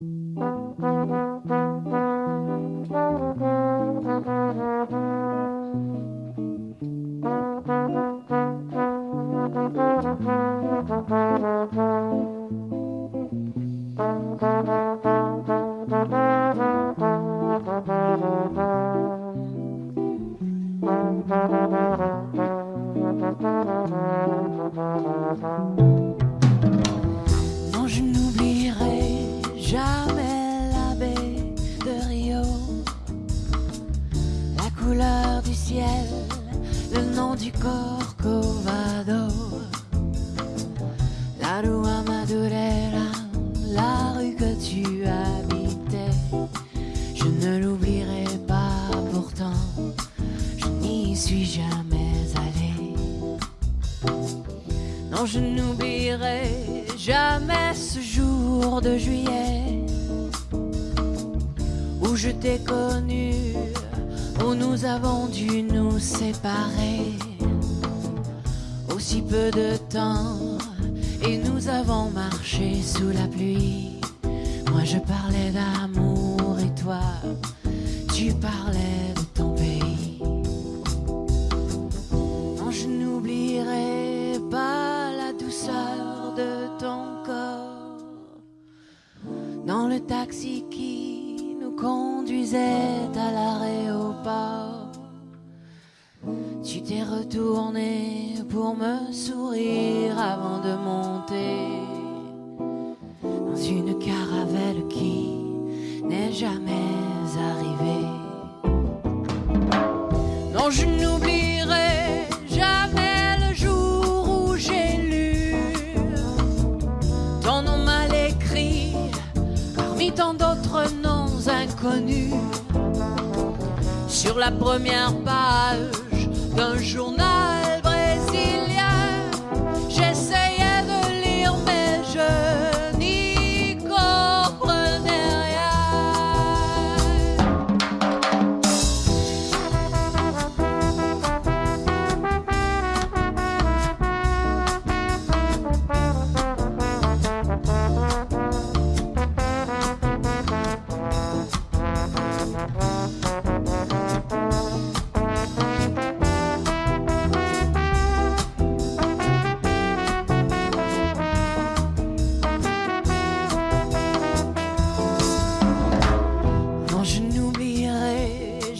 Non, couleur du ciel, le nom du Corcovado, la rue Madureira, la rue que tu habitais. Je ne l'oublierai pas pourtant, je n'y suis jamais allé. Non, je n'oublierai jamais ce jour de juillet où je t'ai connu, où nous avons dû nous séparer. Aussi peu de temps, et nous avons marché sous la pluie. Moi je parlais d'amour et toi, tu parlais de ton pays. Non, je n'oublierai pas la douceur de ton corps dans le taxi qui nous conduisait à Tu t'es retourné pour me sourire avant de monter dans une caravelle qui n'est jamais arrivée. Non, je n'oublierai jamais le jour où j'ai lu ton nom mal écrit parmi tant d'autres noms inconnus sur la première page d'un journal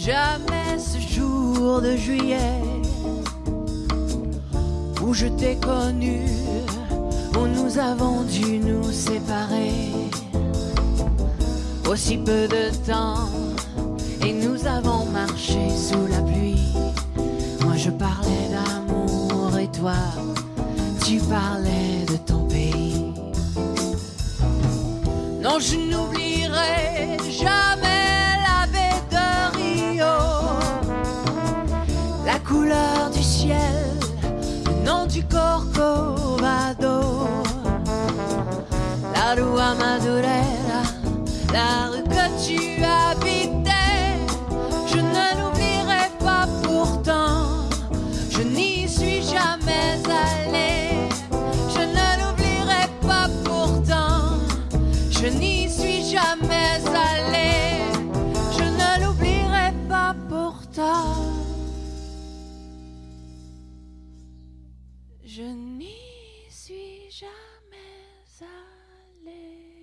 jamais ce jour de juillet où je t'ai connu, où nous avons dû nous séparer. Aussi peu de temps, et nous avons marché sous la pluie. Moi je parlais d'amour et toi, tu parlais de ton pays. Non, je n'oublierai couleur du ciel, le nom du Corcovado, la Rua Madurera, la rue que tu habitais. Je ne l'oublierai pas pourtant, je n'y suis jamais allé, Je ne l'oublierai pas pourtant, je n'y suis jamais allé, Je ne l'oublierai pas pourtant. jamais aller.